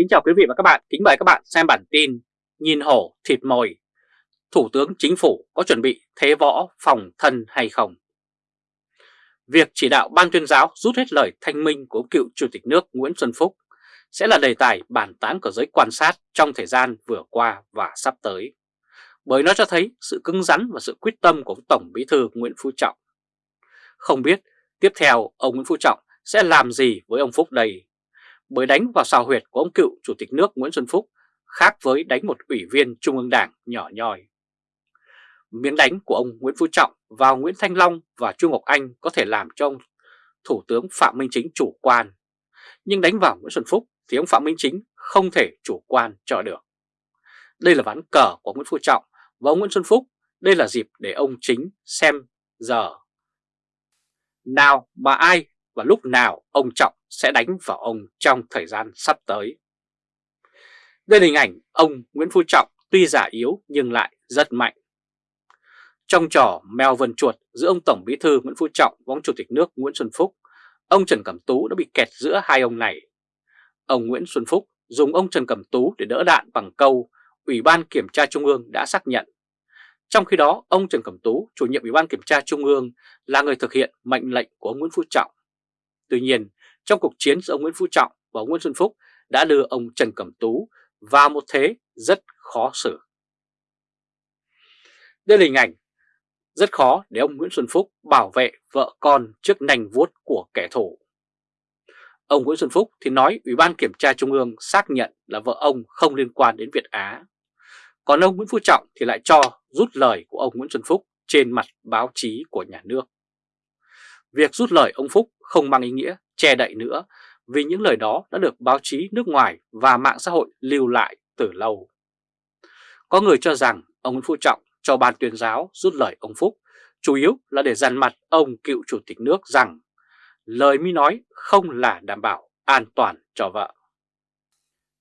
Kính chào quý vị và các bạn, kính mời các bạn xem bản tin Nhìn hổ thịt mồi Thủ tướng Chính phủ có chuẩn bị thế võ phòng thân hay không? Việc chỉ đạo ban tuyên giáo rút hết lời thanh minh của cựu Chủ tịch nước Nguyễn Xuân Phúc sẽ là đề tài bàn tán của giới quan sát trong thời gian vừa qua và sắp tới. Bởi nó cho thấy sự cứng rắn và sự quyết tâm của Tổng Bí thư Nguyễn Phú Trọng. Không biết tiếp theo ông Nguyễn Phú Trọng sẽ làm gì với ông Phúc đây? Bởi đánh vào sào huyệt của ông cựu Chủ tịch nước Nguyễn Xuân Phúc, khác với đánh một ủy viên Trung ương Đảng nhỏ nhoi. Miếng đánh của ông Nguyễn Phú Trọng vào Nguyễn Thanh Long và Trung Ngọc Anh có thể làm cho ông Thủ tướng Phạm Minh Chính chủ quan. Nhưng đánh vào Nguyễn Xuân Phúc thì ông Phạm Minh Chính không thể chủ quan cho được. Đây là ván cờ của Nguyễn Phú Trọng và ông Nguyễn Xuân Phúc. Đây là dịp để ông Chính xem giờ. Nào, mà ai và lúc nào ông Trọng sẽ đánh vào ông trong thời gian sắp tới. Đây là hình ảnh ông Nguyễn Phú Trọng tuy giả yếu nhưng lại rất mạnh. Trong trò mèo vần chuột giữa ông Tổng Bí thư Nguyễn Phú Trọng và ông Chủ tịch nước Nguyễn Xuân Phúc, ông Trần Cẩm Tú đã bị kẹt giữa hai ông này. Ông Nguyễn Xuân Phúc dùng ông Trần Cẩm Tú để đỡ đạn bằng câu Ủy ban Kiểm tra Trung ương đã xác nhận. Trong khi đó, ông Trần Cẩm Tú, chủ nhiệm Ủy ban Kiểm tra Trung ương, là người thực hiện mệnh lệnh của ông Nguyễn Phú Trọng. Tuy nhiên, trong cuộc chiến giữa ông Nguyễn Phú Trọng và ông Nguyễn Xuân Phúc đã đưa ông Trần Cẩm Tú vào một thế rất khó xử. Đây là hình ảnh rất khó để ông Nguyễn Xuân Phúc bảo vệ vợ con trước nành vuốt của kẻ thù. Ông Nguyễn Xuân Phúc thì nói Ủy ban Kiểm tra Trung ương xác nhận là vợ ông không liên quan đến Việt Á. Còn ông Nguyễn Phú Trọng thì lại cho rút lời của ông Nguyễn Xuân Phúc trên mặt báo chí của nhà nước. Việc rút lời ông Phúc không mang ý nghĩa che đậy nữa vì những lời đó đã được báo chí nước ngoài và mạng xã hội lưu lại từ lâu. Có người cho rằng ông Nguyễn Phú Trọng cho ban tuyên giáo rút lời ông Phúc chủ yếu là để dằn mặt ông cựu chủ tịch nước rằng lời mi nói không là đảm bảo an toàn cho vợ.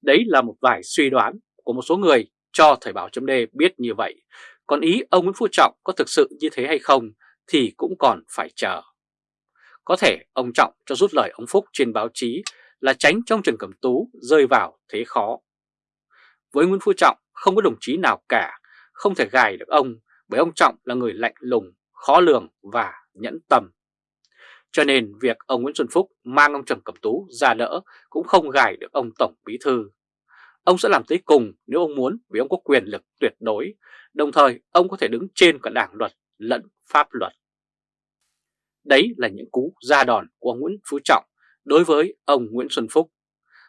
Đấy là một vài suy đoán của một số người cho Thời báo chấm biết như vậy, còn ý ông Nguyễn Phú Trọng có thực sự như thế hay không thì cũng còn phải chờ. Có thể ông Trọng cho rút lời ông Phúc trên báo chí là tránh trong Trần Cẩm Tú rơi vào thế khó. Với Nguyễn Phú Trọng không có đồng chí nào cả, không thể gài được ông bởi ông Trọng là người lạnh lùng, khó lường và nhẫn tâm. Cho nên việc ông Nguyễn Xuân Phúc mang ông Trần Cẩm Tú ra đỡ cũng không gài được ông Tổng Bí Thư. Ông sẽ làm tới cùng nếu ông muốn vì ông có quyền lực tuyệt đối, đồng thời ông có thể đứng trên cả đảng luật lẫn pháp luật. Đấy là những cú ra đòn của Nguyễn Phú Trọng đối với ông Nguyễn Xuân Phúc.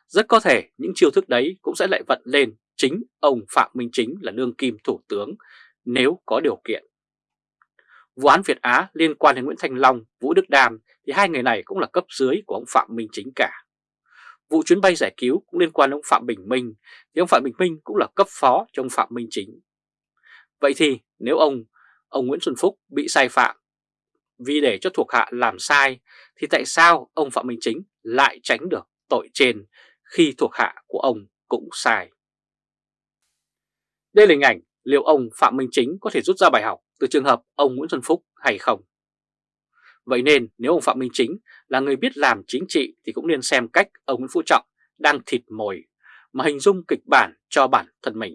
Rất có thể những chiêu thức đấy cũng sẽ lại vận lên chính ông Phạm Minh Chính là đương kim thủ tướng nếu có điều kiện. Vụ án Việt Á liên quan đến Nguyễn Thanh Long, Vũ Đức Đam thì hai người này cũng là cấp dưới của ông Phạm Minh Chính cả. Vụ chuyến bay giải cứu cũng liên quan đến ông Phạm Bình Minh thì ông Phạm Bình Minh cũng là cấp phó cho ông Phạm Minh Chính. Vậy thì nếu ông ông Nguyễn Xuân Phúc bị sai phạm vì để cho thuộc hạ làm sai, thì tại sao ông Phạm Minh Chính lại tránh được tội trên khi thuộc hạ của ông cũng sai? Đây là hình ảnh liệu ông Phạm Minh Chính có thể rút ra bài học từ trường hợp ông Nguyễn Xuân Phúc hay không? Vậy nên nếu ông Phạm Minh Chính là người biết làm chính trị thì cũng nên xem cách ông Nguyễn Phú Trọng đang thịt mồi mà hình dung kịch bản cho bản thân mình.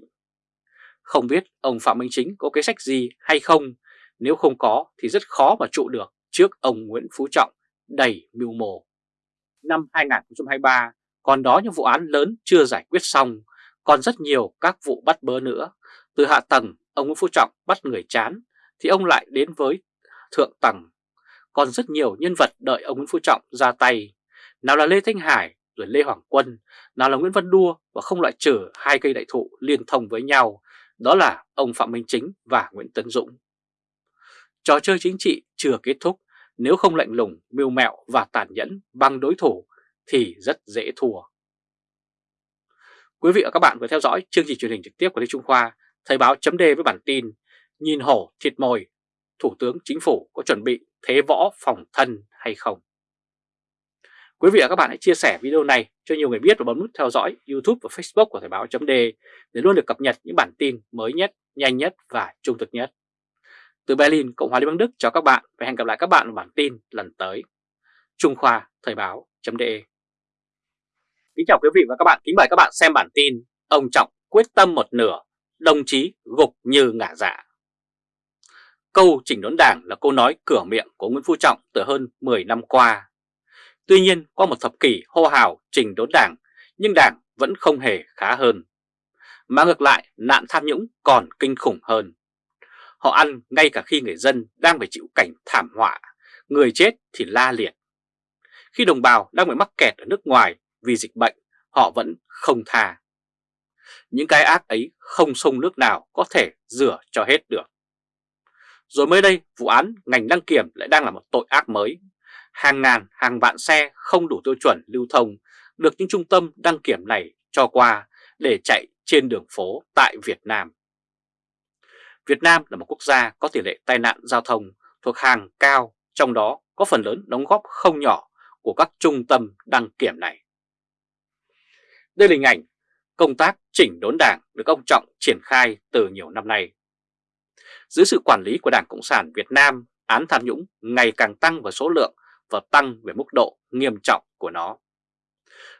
Không biết ông Phạm Minh Chính có cái sách gì hay không nếu không có thì rất khó mà trụ được trước ông Nguyễn Phú Trọng đầy mưu mồ. Năm 2023 còn đó những vụ án lớn chưa giải quyết xong, còn rất nhiều các vụ bắt bớ nữa. Từ hạ tầng ông Nguyễn Phú Trọng bắt người chán thì ông lại đến với thượng tầng. Còn rất nhiều nhân vật đợi ông Nguyễn Phú Trọng ra tay. Nào là Lê Thanh Hải rồi Lê Hoàng Quân, nào là Nguyễn Văn Đua và không loại trừ hai cây đại thụ liên thông với nhau, đó là ông Phạm Minh Chính và Nguyễn Tấn Dũng. Trò chơi chính trị chưa kết thúc, nếu không lạnh lùng, mưu mẹo và tàn nhẫn bằng đối thủ thì rất dễ thua. Quý vị và các bạn vừa theo dõi chương trình truyền hình trực tiếp của Lê Trung Khoa, Thời báo chấm với bản tin Nhìn hổ thịt mồi, Thủ tướng Chính phủ có chuẩn bị thế võ phòng thân hay không? Quý vị và các bạn hãy chia sẻ video này cho nhiều người biết và bấm nút theo dõi YouTube và Facebook của Thời báo chấm để luôn được cập nhật những bản tin mới nhất, nhanh nhất và trung thực nhất. Từ Berlin, Cộng hòa Liên bang Đức chào các bạn và hẹn gặp lại các bạn ở bản tin lần tới. Trung Khoa Thời báo.de Kính chào quý vị và các bạn, kính mời các bạn xem bản tin Ông Trọng quyết tâm một nửa, đồng chí gục như ngả dạ. Câu chỉnh đốn đảng là câu nói cửa miệng của Nguyễn Phú Trọng từ hơn 10 năm qua. Tuy nhiên qua một thập kỷ hô hào chỉnh đốn đảng nhưng đảng vẫn không hề khá hơn. Mà ngược lại nạn tham nhũng còn kinh khủng hơn. Họ ăn ngay cả khi người dân đang phải chịu cảnh thảm họa Người chết thì la liệt Khi đồng bào đang bị mắc kẹt ở nước ngoài vì dịch bệnh họ vẫn không tha. Những cái ác ấy không sông nước nào có thể rửa cho hết được. Rồi mới đây, vụ án ngành đăng kiểm lại đang là một tội ác mới. Hàng ngàn, hàng vạn xe không đủ tiêu chuẩn lưu thông được những trung tâm đăng kiểm này cho qua để chạy trên đường phố tại Việt Nam. Việt Nam là một quốc gia có tỷ lệ tai nạn giao thông thuộc hàng cao, trong đó có phần lớn đóng góp không nhỏ của các trung tâm đăng kiểm này. Đây là hình ảnh công tác chỉnh đốn đảng được ông Trọng triển khai từ nhiều năm nay. Dưới sự quản lý của Đảng Cộng sản Việt Nam, án tham nhũng ngày càng tăng về số lượng và tăng về mức độ nghiêm trọng của nó.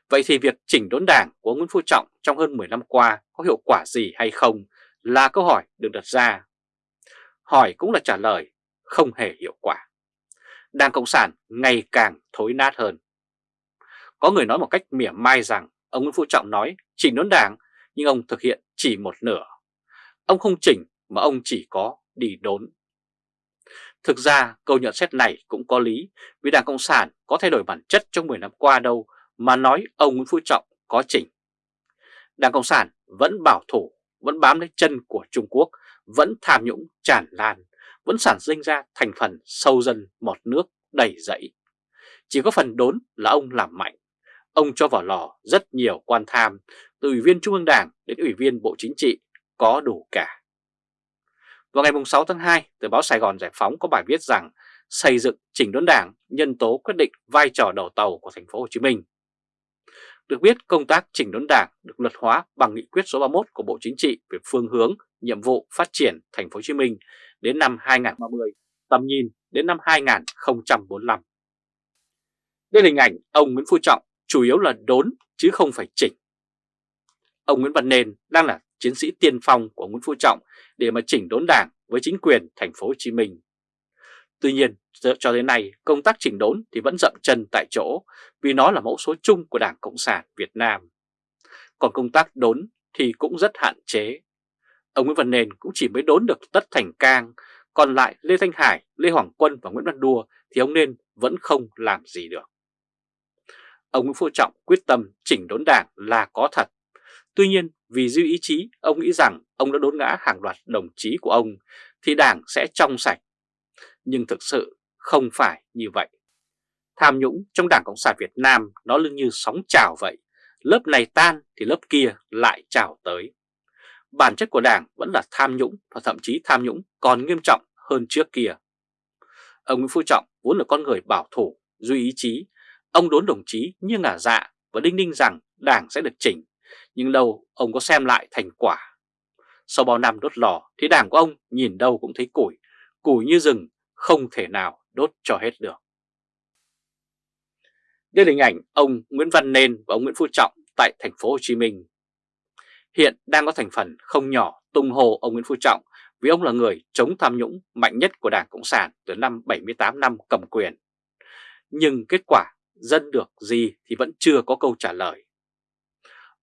Vậy thì việc chỉnh đốn đảng của Nguyễn Phú Trọng trong hơn 10 năm qua có hiệu quả gì hay không là câu hỏi được đặt ra. Hỏi cũng là trả lời, không hề hiệu quả. Đảng Cộng sản ngày càng thối nát hơn. Có người nói một cách mỉa mai rằng Ông Nguyễn Phú Trọng nói chỉnh đốn đảng nhưng ông thực hiện chỉ một nửa. Ông không chỉnh mà ông chỉ có đi đốn. Thực ra câu nhận xét này cũng có lý vì Đảng Cộng sản có thay đổi bản chất trong 10 năm qua đâu mà nói ông Nguyễn Phú Trọng có chỉnh. Đảng Cộng sản vẫn bảo thủ, vẫn bám lấy chân của Trung Quốc, vẫn tham nhũng tràn lan, vẫn sản sinh ra thành phần sâu dân một nước đầy dẫy. Chỉ có phần đốn là ông làm mạnh, Ông cho vào lò rất nhiều quan tham, từ ủy viên Trung ương Đảng đến ủy viên Bộ Chính trị, có đủ cả. Vào ngày 6 tháng 2, tờ báo Sài Gòn Giải Phóng có bài viết rằng xây dựng chỉnh đốn đảng nhân tố quyết định vai trò đầu tàu của thành phố Hồ Chí Minh. Được biết công tác chỉnh đốn đảng được luật hóa bằng nghị quyết số 31 của Bộ Chính trị về phương hướng, nhiệm vụ phát triển thành phố Hồ Chí Minh đến năm 2030, tầm nhìn đến năm 2045. Đây là hình ảnh ông Nguyễn Phú Trọng chủ yếu là đốn chứ không phải chỉnh. Ông Nguyễn Văn Nên đang là chiến sĩ tiên phong của Nguyễn Phú Trọng để mà chỉnh đốn đảng với chính quyền thành phố Hồ Chí Minh. Tuy nhiên, cho đến nay, công tác chỉnh đốn thì vẫn dậm chân tại chỗ vì nó là mẫu số chung của Đảng Cộng sản Việt Nam. Còn công tác đốn thì cũng rất hạn chế. Ông Nguyễn Văn Nền cũng chỉ mới đốn được Tất Thành Cang, còn lại Lê Thanh Hải, Lê Hoàng Quân và Nguyễn Văn Đua thì ông Nên vẫn không làm gì được ông Nguyễn Phú Trọng quyết tâm chỉnh đốn đảng là có thật. Tuy nhiên vì dư ý chí ông nghĩ rằng ông đã đốn ngã hàng loạt đồng chí của ông thì đảng sẽ trong sạch. Nhưng thực sự không phải như vậy. Tham nhũng trong Đảng Cộng sản Việt Nam nó lưng như sóng trào vậy. Lớp này tan thì lớp kia lại trào tới. Bản chất của đảng vẫn là tham nhũng và thậm chí tham nhũng còn nghiêm trọng hơn trước kia. Ông Nguyễn Phú Trọng vốn là con người bảo thủ, duy ý chí Ông đốn đồng chí như ngả dạ và đinh ninh rằng đảng sẽ được chỉnh, nhưng đâu ông có xem lại thành quả. Sau bao năm đốt lò thì đảng của ông nhìn đâu cũng thấy củi, củi như rừng, không thể nào đốt cho hết được. Đây là hình ảnh ông Nguyễn Văn Nên và ông Nguyễn Phú Trọng tại thành phố Hồ Chí Minh. Hiện đang có thành phần không nhỏ tung hồ ông Nguyễn Phú Trọng vì ông là người chống tham nhũng mạnh nhất của Đảng Cộng sản từ năm 78 năm cầm quyền. Nhưng kết quả dân được gì thì vẫn chưa có câu trả lời.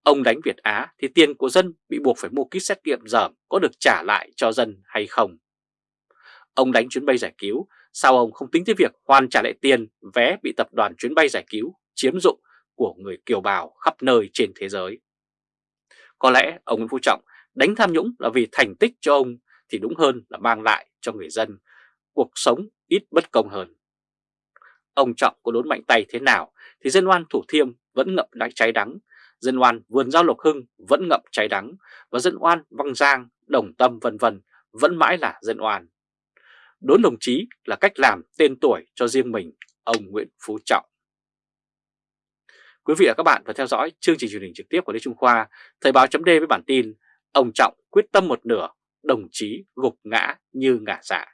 Ông đánh Việt Á thì tiền của dân bị buộc phải mua kit xét nghiệm dởm có được trả lại cho dân hay không? Ông đánh chuyến bay giải cứu, sao ông không tính tới việc hoàn trả lại tiền vé bị tập đoàn chuyến bay giải cứu chiếm dụng của người kiều bào khắp nơi trên thế giới? Có lẽ ông Nguyễn Phú Trọng đánh tham nhũng là vì thành tích cho ông thì đúng hơn là mang lại cho người dân cuộc sống ít bất công hơn. Ông Trọng có đốn mạnh tay thế nào thì dân oan Thủ Thiêm vẫn ngậm đáy cháy đắng, dân oan Vườn Giao Lộc Hưng vẫn ngậm cháy đắng và dân oan Văn Giang, Đồng Tâm vân vân vẫn mãi là dân oan. Đốn đồng chí là cách làm tên tuổi cho riêng mình, ông Nguyễn Phú Trọng. Quý vị và các bạn vừa theo dõi chương trình truyền hình trực tiếp của Lê Trung Khoa, Thời báo chấm với bản tin Ông Trọng quyết tâm một nửa, đồng chí gục ngã như ngả dạ.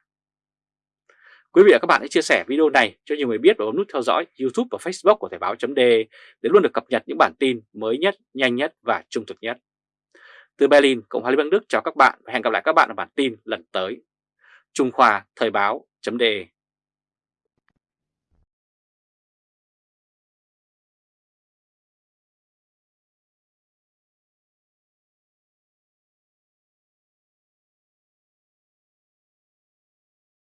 Quý vị và các bạn hãy chia sẻ video này cho nhiều người biết và bấm nút theo dõi YouTube và Facebook của Thời báo .de để luôn được cập nhật những bản tin mới nhất, nhanh nhất và trung thực nhất. Từ Berlin, Cộng hòa Liên bang Đức chào các bạn và hẹn gặp lại các bạn ở bản tin lần tới. Trung Khoa Thời báo .de